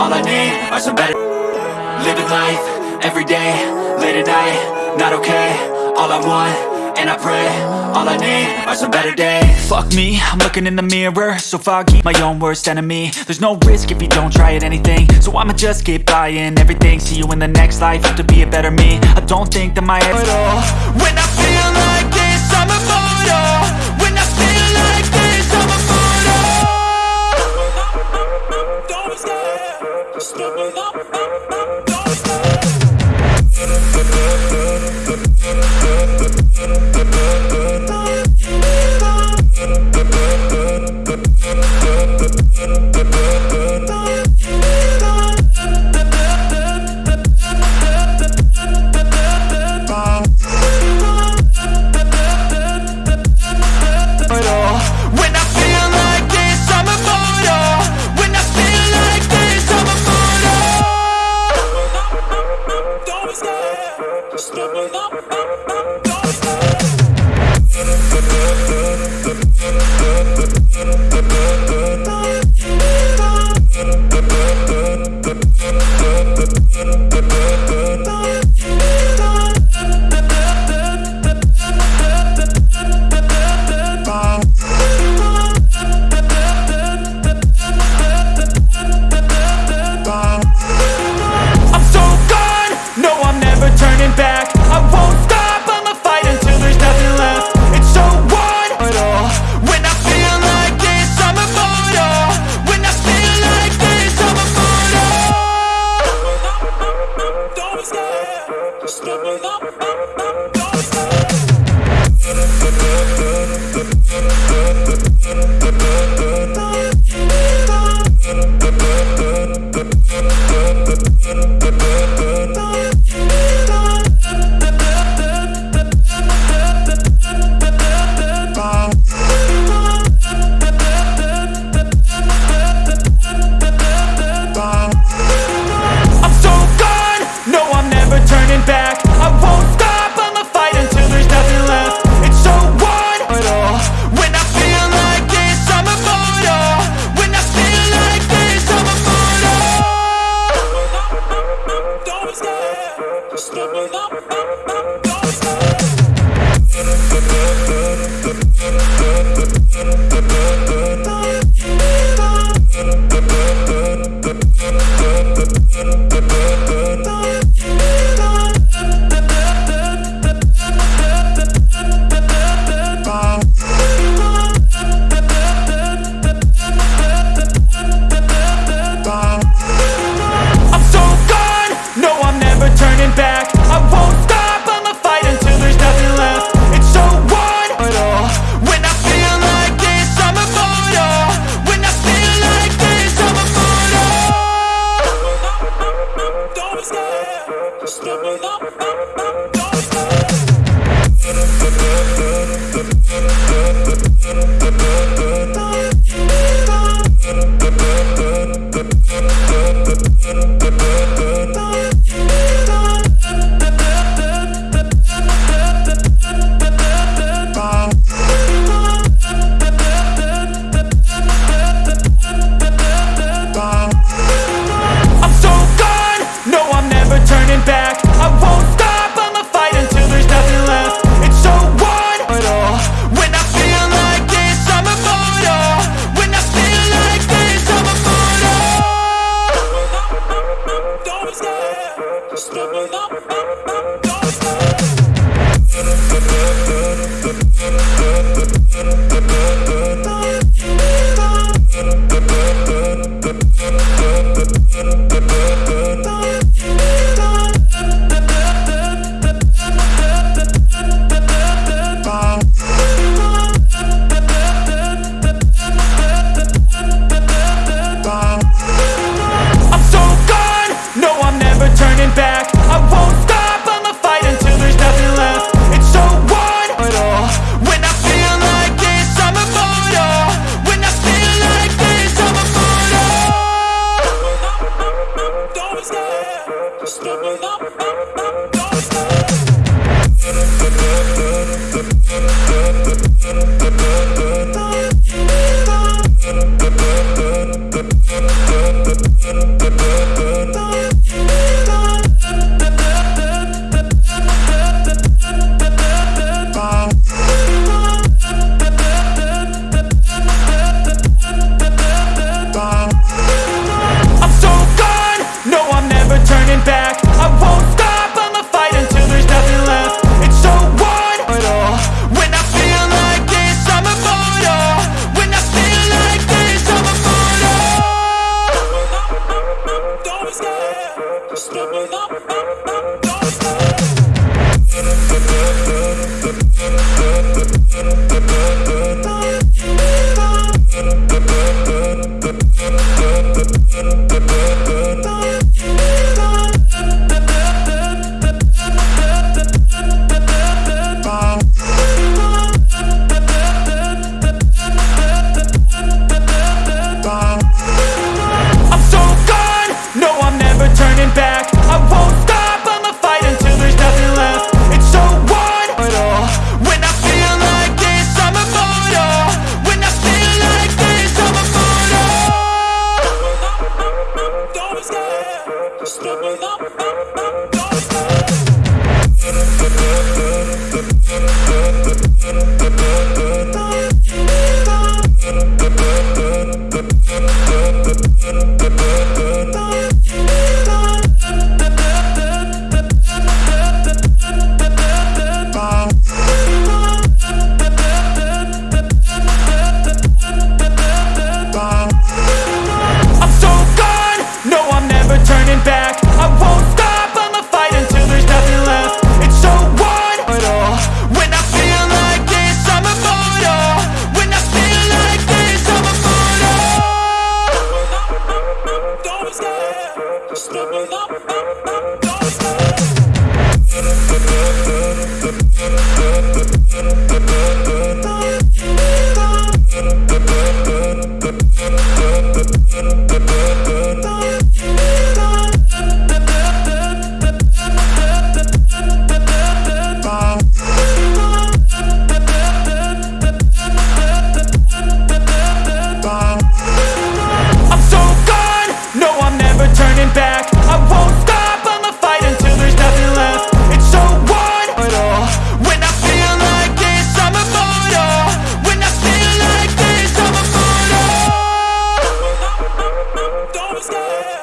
All I need are some better. Living life, everyday, late at night Not okay, all I want, and I pray All I need are some better days. Fuck me, I'm looking in the mirror. So foggy, my own worst enemy. There's no risk if you don't try at anything. So I'ma just keep buying everything. See you in the next life, have to be a better me. I don't think that my head's all When I feel like this, I'm immortal just give me up, up, Stop, stop, stop, stop. Oh, oh, oh, oh.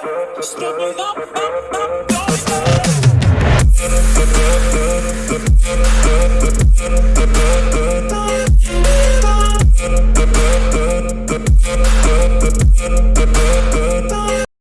Just give me up, up, up,